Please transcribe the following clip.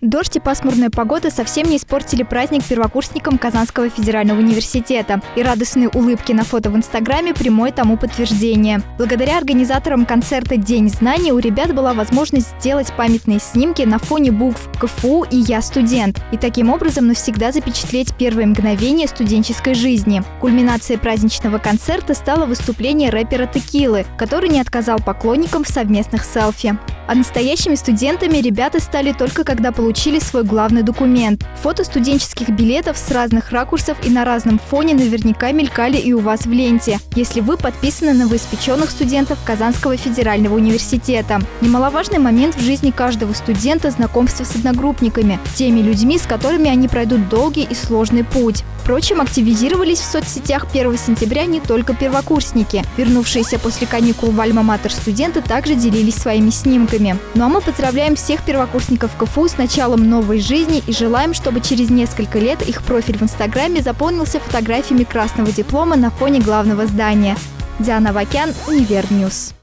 Дождь и пасмурная погода совсем не испортили праздник первокурсникам Казанского федерального университета. И радостные улыбки на фото в Инстаграме – прямое тому подтверждение. Благодаря организаторам концерта «День знаний» у ребят была возможность сделать памятные снимки на фоне букв КФУ и «Я студент» и таким образом навсегда запечатлеть первые мгновения студенческой жизни. Кульминацией праздничного концерта стало выступление рэпера Текилы, который не отказал поклонникам в совместных селфи. А настоящими студентами ребята стали только когда получили свой главный документ. Фото студенческих билетов с разных ракурсов и на разном фоне наверняка мелькали и у вас в ленте, если вы подписаны на новоиспеченных студентов Казанского федерального университета. Немаловажный момент в жизни каждого студента – знакомство с одногруппниками, теми людьми, с которыми они пройдут долгий и сложный путь. Впрочем, активизировались в соцсетях 1 сентября не только первокурсники. Вернувшиеся после каникул в Альма-Матер студенты также делились своими снимками. Ну а мы поздравляем всех первокурсников КФУ с началом новой жизни и желаем, чтобы через несколько лет их профиль в Инстаграме заполнился фотографиями красного диплома на фоне главного здания. Диана Вакян, Универньюз.